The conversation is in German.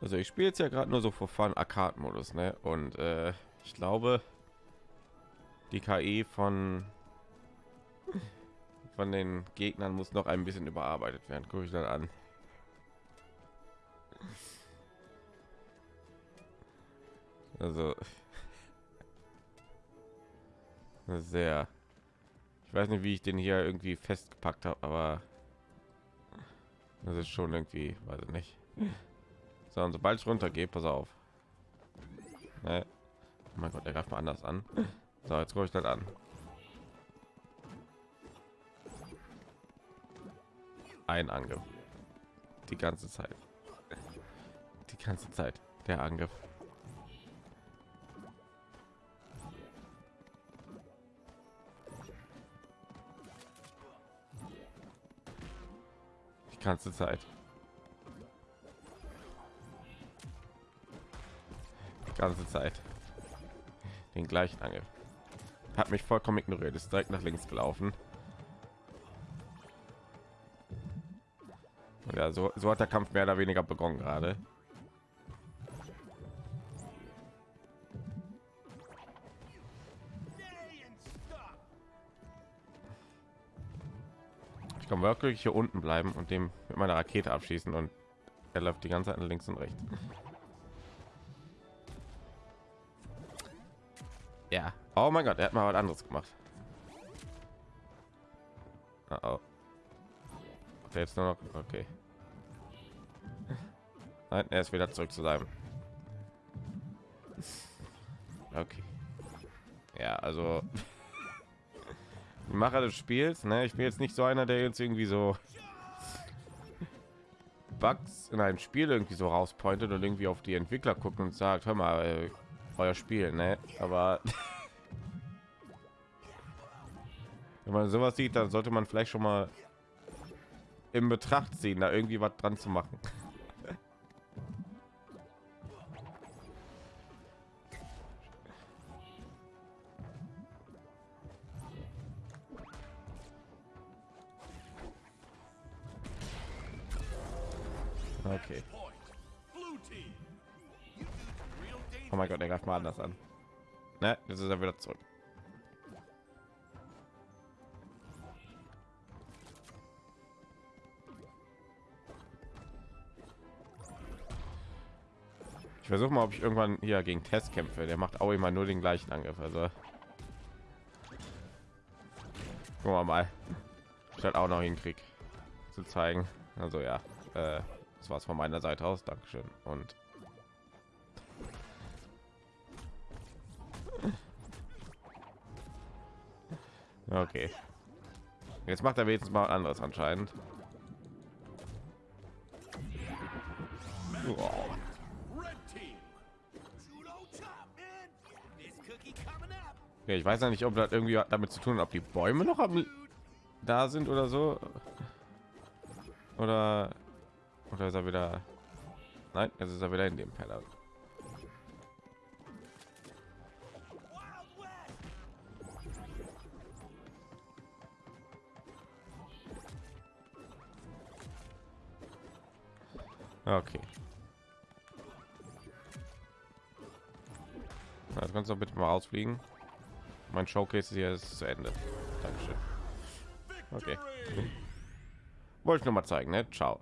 Also ich spiele jetzt ja gerade nur so vor Fun Arcade-Modus, ne? Und äh, ich glaube, die KI von von den Gegnern muss noch ein bisschen überarbeitet werden. Gucke ich dann an. Also sehr. Ich weiß nicht, wie ich den hier irgendwie festgepackt habe, aber das ist schon irgendwie, weiß ich nicht. So, und sobald ich runtergehe, pass auf. Ne? Oh mein Gott, der greift mal anders an. So, jetzt ruhig dann an. Ein Angriff. Die ganze Zeit. Die ganze Zeit. Der Angriff. Die ganze Zeit. Ganze Zeit. Den gleichen Angriff. Hat mich vollkommen ignoriert. Ist direkt nach links gelaufen. Und ja, so, so hat der Kampf mehr oder weniger begonnen gerade. Ich kann wirklich hier unten bleiben und dem mit meiner Rakete abschießen und er läuft die ganze Zeit links und rechts. Ja. Oh mein Gott, er hat mal was anderes gemacht. Oh, oh. Okay, jetzt nur noch. Okay. Nein, er ist wieder zurück zu seinem. Okay. Ja, also die Macher des Spiels, ne? Ich bin jetzt nicht so einer, der jetzt irgendwie so Bugs in einem Spiel irgendwie so rauspointet und irgendwie auf die Entwickler guckt und sagt, hör mal, äh, euer Spiel, ne? Aber wenn man sowas sieht, dann sollte man vielleicht schon mal in Betracht ziehen, da irgendwie was dran zu machen. Okay. Oh mein Gott, der greift mal anders an. Ne, jetzt ist er wieder zurück. Ich versuche mal, ob ich irgendwann hier gegen Test kämpfe. Der macht auch immer nur den gleichen Angriff. Also gucken wir mal, ich halt auch noch hinkrieg zu zeigen. Also ja, äh, das war's von meiner Seite aus. Dankeschön und Okay. Jetzt macht er wenigstens mal anderes anscheinend. Ja, ich weiß ja nicht, ob das irgendwie damit zu tun, ob die Bäume noch am, da sind oder so. Oder oder ist er wieder? Nein, jetzt ist er wieder in dem Keller. Okay. Das kannst du bitte mal ausfliegen. Mein Showcase hier ist zu Ende. Dankeschön. Okay. Wollte ich noch mal zeigen, ne? Ciao.